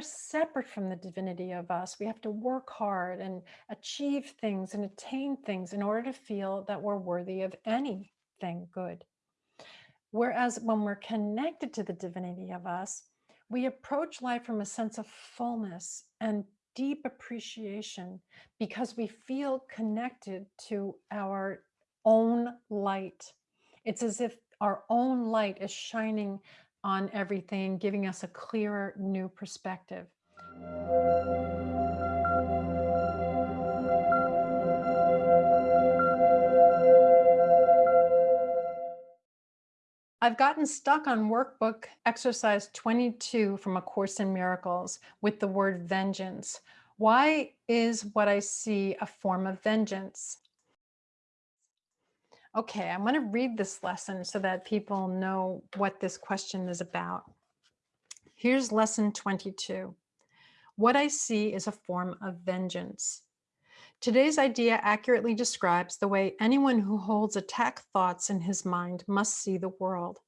separate from the divinity of us. We have to work hard and achieve things and attain things in order to feel that we're worthy of anything good. Whereas when we're connected to the divinity of us, we approach life from a sense of fullness and deep appreciation because we feel connected to our own light. It's as if our own light is shining on everything, giving us a clearer new perspective. I've gotten stuck on workbook exercise 22 from A Course in Miracles with the word vengeance. Why is what I see a form of vengeance? Okay, I'm going to read this lesson so that people know what this question is about. Here's lesson 22. What I see is a form of vengeance. Today's idea accurately describes the way anyone who holds attack thoughts in his mind must see the world.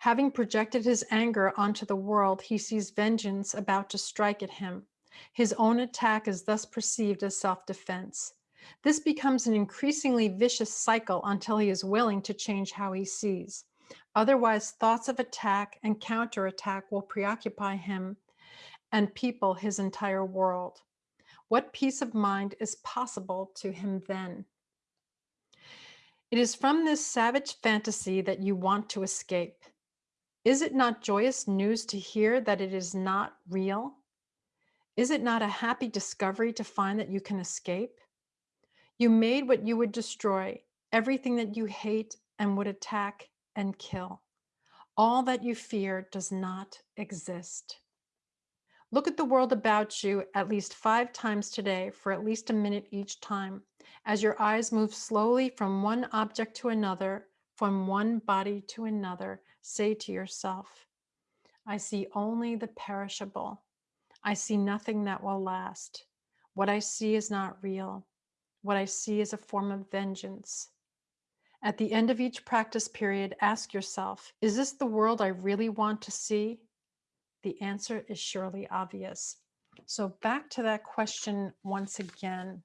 Having projected his anger onto the world, he sees vengeance about to strike at him. His own attack is thus perceived as self-defense. This becomes an increasingly vicious cycle until he is willing to change how he sees. Otherwise, thoughts of attack and counterattack will preoccupy him and people his entire world. What peace of mind is possible to him then? It is from this savage fantasy that you want to escape. Is it not joyous news to hear that it is not real? Is it not a happy discovery to find that you can escape? You made what you would destroy, everything that you hate and would attack and kill. All that you fear does not exist. Look at the world about you at least five times today for at least a minute each time as your eyes move slowly from one object to another, from one body to another, say to yourself, I see only the perishable. I see nothing that will last. What I see is not real. What I see is a form of vengeance. At the end of each practice period, ask yourself, is this the world I really want to see? the answer is surely obvious. So back to that question once again.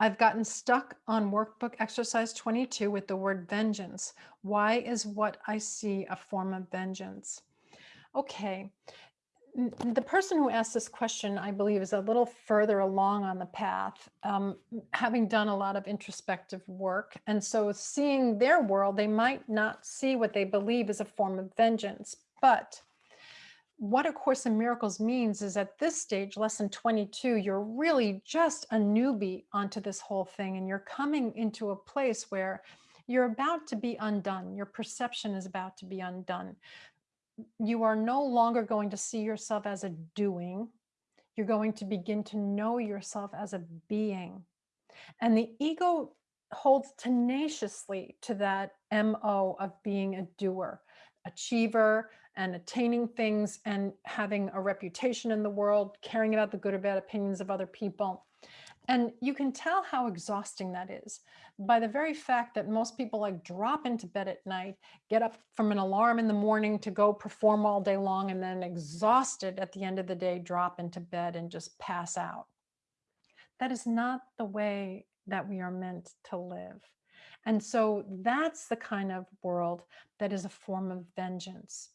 I've gotten stuck on workbook exercise 22 with the word vengeance. Why is what I see a form of vengeance? Okay, the person who asked this question, I believe, is a little further along on the path, um, having done a lot of introspective work. And so seeing their world, they might not see what they believe is a form of vengeance. But what A Course in Miracles means is at this stage, lesson 22, you're really just a newbie onto this whole thing. And you're coming into a place where you're about to be undone. Your perception is about to be undone you are no longer going to see yourself as a doing. You're going to begin to know yourself as a being. And the ego holds tenaciously to that MO of being a doer, achiever, and attaining things and having a reputation in the world, caring about the good or bad opinions of other people. And you can tell how exhausting that is by the very fact that most people like drop into bed at night, get up from an alarm in the morning to go perform all day long, and then exhausted at the end of the day, drop into bed and just pass out. That is not the way that we are meant to live. And so that's the kind of world that is a form of vengeance.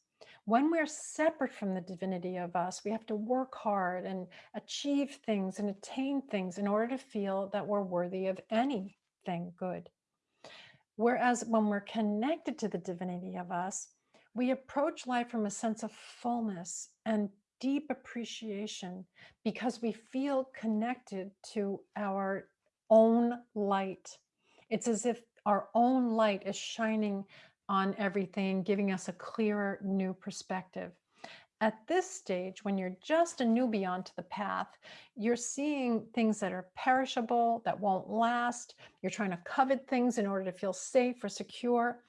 When we're separate from the divinity of us, we have to work hard and achieve things and attain things in order to feel that we're worthy of anything good. Whereas when we're connected to the divinity of us, we approach life from a sense of fullness and deep appreciation because we feel connected to our own light. It's as if our own light is shining on everything, giving us a clearer new perspective. At this stage, when you're just a newbie onto the path, you're seeing things that are perishable, that won't last. You're trying to covet things in order to feel safe or secure.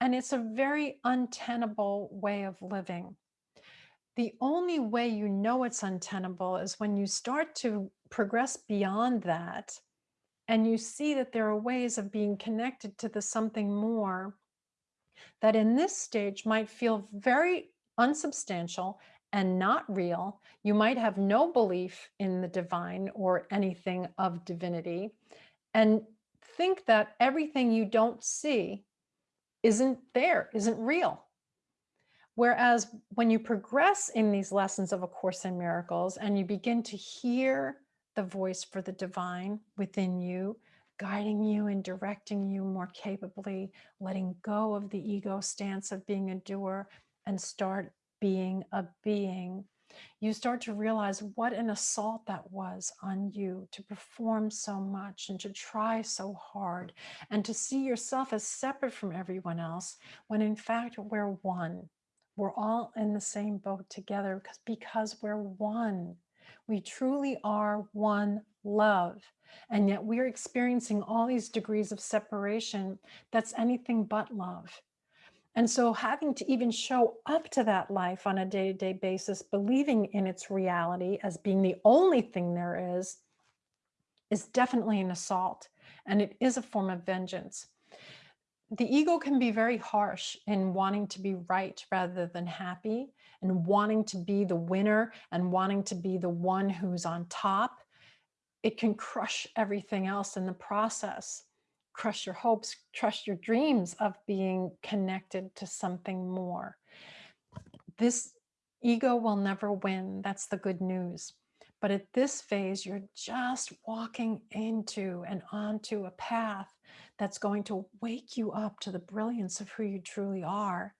And it's a very untenable way of living. The only way you know it's untenable is when you start to progress beyond that and you see that there are ways of being connected to the something more that in this stage might feel very unsubstantial and not real. You might have no belief in the divine or anything of divinity and think that everything you don't see isn't there, isn't real. Whereas when you progress in these lessons of A Course in Miracles and you begin to hear the voice for the divine within you, guiding you and directing you more capably, letting go of the ego stance of being a doer and start being a being, you start to realize what an assault that was on you to perform so much and to try so hard and to see yourself as separate from everyone else when in fact we're one. We're all in the same boat together because, because we're one. We truly are one love. And yet we're experiencing all these degrees of separation that's anything but love. And so having to even show up to that life on a day-to-day -day basis, believing in its reality as being the only thing there is, is definitely an assault. And it is a form of vengeance. The ego can be very harsh in wanting to be right rather than happy and wanting to be the winner and wanting to be the one who's on top. It can crush everything else in the process crush your hopes, crush your dreams of being connected to something more. This ego will never win. That's the good news. But at this phase, you're just walking into and onto a path that's going to wake you up to the brilliance of who you truly are,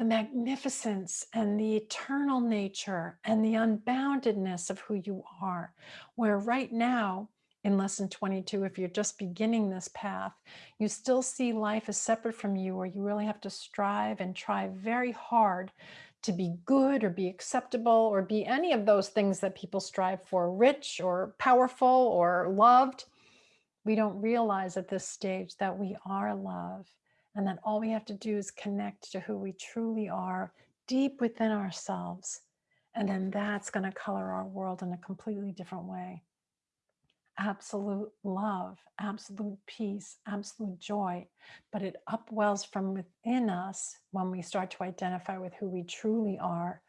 the magnificence and the eternal nature and the unboundedness of who you are, where right now in lesson 22, if you're just beginning this path, you still see life as separate from you, where you really have to strive and try very hard to be good or be acceptable or be any of those things that people strive for, rich or powerful or loved. We don't realize at this stage that we are love and that all we have to do is connect to who we truly are deep within ourselves. And then that's going to color our world in a completely different way absolute love, absolute peace, absolute joy, but it upwells from within us when we start to identify with who we truly are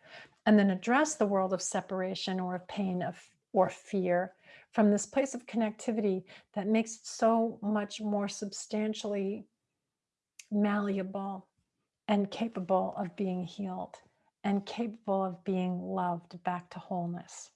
and then address the world of separation or of pain of, or fear from this place of connectivity that makes it so much more substantially malleable and capable of being healed and capable of being loved back to wholeness.